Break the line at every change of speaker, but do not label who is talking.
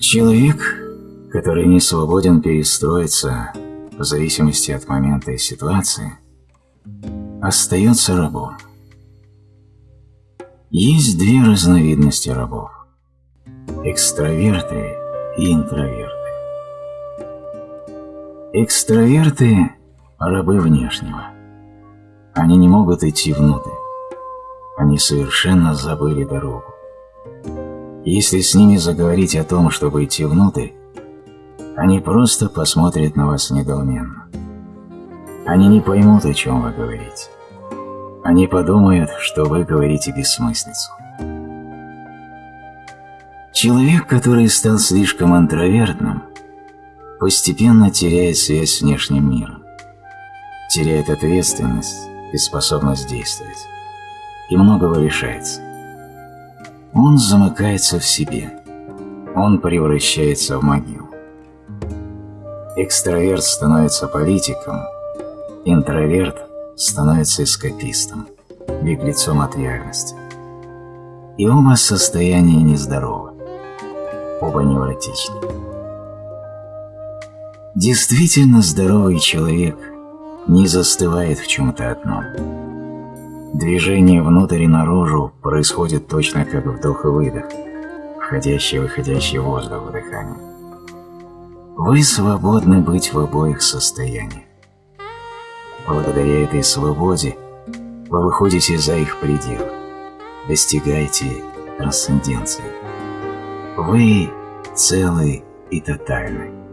Человек, который не свободен перестроиться в зависимости от момента и ситуации, остается рабом. Есть две разновидности рабов – экстраверты и интроверты. Экстраверты – рабы внешнего. Они не могут идти внутрь. Они совершенно забыли дорогу. Если с ними заговорить о том, чтобы идти внутрь, они просто посмотрят на вас недоуменно. Они не поймут, о чем вы говорите. Они подумают, что вы говорите бессмыслицу. Человек, который стал слишком интровертным, постепенно теряет связь с внешним миром, теряет ответственность и способность действовать, и многого лишается. Он замыкается в себе, он превращается в могилу. Экстраверт становится политиком, интроверт становится эскапистом, беглецом от реальности. И оба состояния нездоровы, оба невротичны. Действительно здоровый человек не застывает в чем-то одном. Движение внутрь и наружу происходит точно как вдох и выдох, входящий и выходящий воздух в дыхании. Вы свободны быть в обоих состояниях. Благодаря этой свободе вы выходите за их пределы, достигаете трансценденции. Вы целый и тотальный.